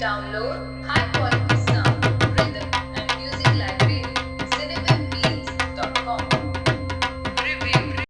download high quality